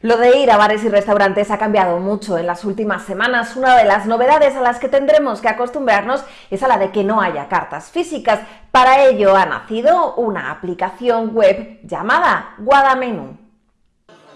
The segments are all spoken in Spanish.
Lo de ir a bares y restaurantes ha cambiado mucho en las últimas semanas. Una de las novedades a las que tendremos que acostumbrarnos es a la de que no haya cartas físicas. Para ello ha nacido una aplicación web llamada Guadamenú.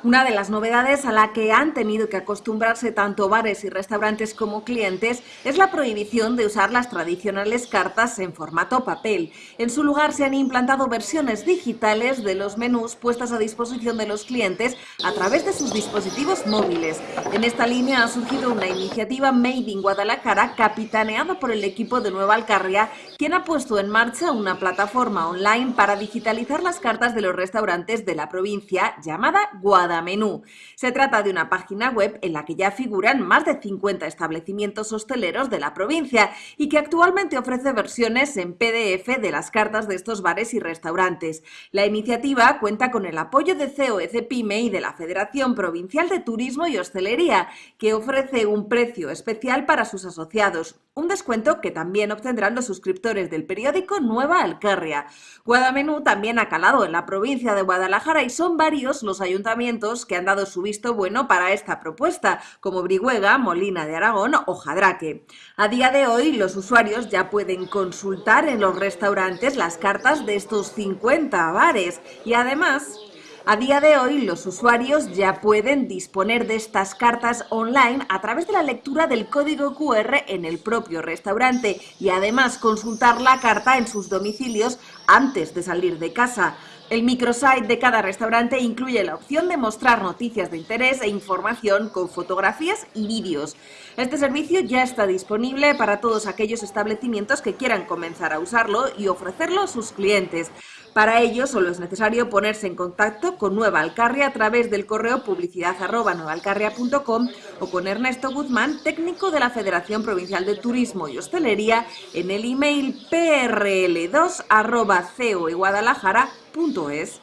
Una de las novedades a la que han tenido que acostumbrarse tanto bares y restaurantes como clientes es la prohibición de usar las tradicionales cartas en formato papel. En su lugar se han implantado versiones digitales de los menús puestas a disposición de los clientes a través de sus dispositivos móviles. En esta línea ha surgido una iniciativa Made in Guadalajara capitaneada por el equipo de Nueva Alcarria, quien ha puesto en marcha una plataforma online para digitalizar las cartas de los restaurantes de la provincia llamada Guadalajara menú. Se trata de una página web en la que ya figuran más de 50 establecimientos hosteleros de la provincia y que actualmente ofrece versiones en PDF de las cartas de estos bares y restaurantes. La iniciativa cuenta con el apoyo de COEC Pyme y de la Federación Provincial de Turismo y Hostelería, que ofrece un precio especial para sus asociados, un descuento que también obtendrán los suscriptores del periódico Nueva Alcarria. Guadamenú también ha calado en la provincia de Guadalajara y son varios los ayuntamientos que han dado su visto bueno para esta propuesta, como Brihuega, Molina de Aragón o Jadraque. A día de hoy, los usuarios ya pueden consultar en los restaurantes las cartas de estos 50 bares y además a día de hoy, los usuarios ya pueden disponer de estas cartas online a través de la lectura del código QR en el propio restaurante y además consultar la carta en sus domicilios antes de salir de casa. El microsite de cada restaurante incluye la opción de mostrar noticias de interés e información con fotografías y vídeos. Este servicio ya está disponible para todos aquellos establecimientos que quieran comenzar a usarlo y ofrecerlo a sus clientes. Para ello solo es necesario ponerse en contacto con Nueva Alcarria a través del correo publicidad o con Ernesto Guzmán, técnico de la Federación Provincial de Turismo y Hostelería, en el email prl2 arroba .es